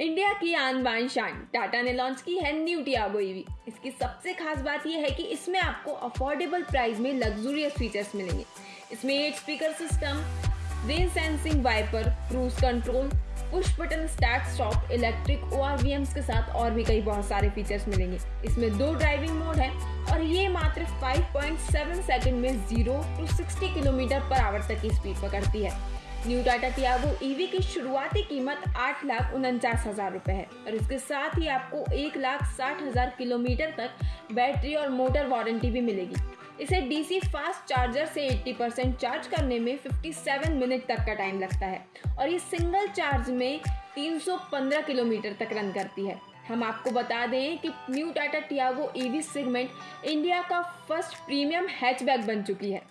India की आन बान शान। टाटा ने लॉन्च की है न्यू टियागो ईवी। इसकी सबसे खास बात यह है कि इसमें आपको अफोर्डेबल प्राइस में लग्जूरियस फीचर्स मिलेंगे। इसमें eight speaker system rain sensing wiper cruise control push button start stop electric ओ के साथ और भी कई बहुत सारे फीचर्स मिलेंगे। इसमें दो ड्राइविंग मोड है और ये मात्र 5.7 सेकंड में 0 टू 60 किलोमीटर पर आवर तक की स्पीड पकड़ती है। न्यू टाटा टियागो ईवी की शुरुआती कीमत आठ लाख उनचास हज़ार रुपये है। और इसके साथ ही आपको एक लाख साठ हज़ार किलोमीटर तक बैटरी और मोटर वारंटी भी मिलेगी। इसे डीसी फास्ट चार्जर से 80 परसेंट चार्ज करने में 57 मिनट तक का टाइम लगता है। और ये सिंगल चार्ज में 315 किलोमीटर तक रन करती है। हम आपको बता दें कि new Tata Tiago EV segment India का फ़र्स्ट प्रीमियम हैचबैक बन चुकी है।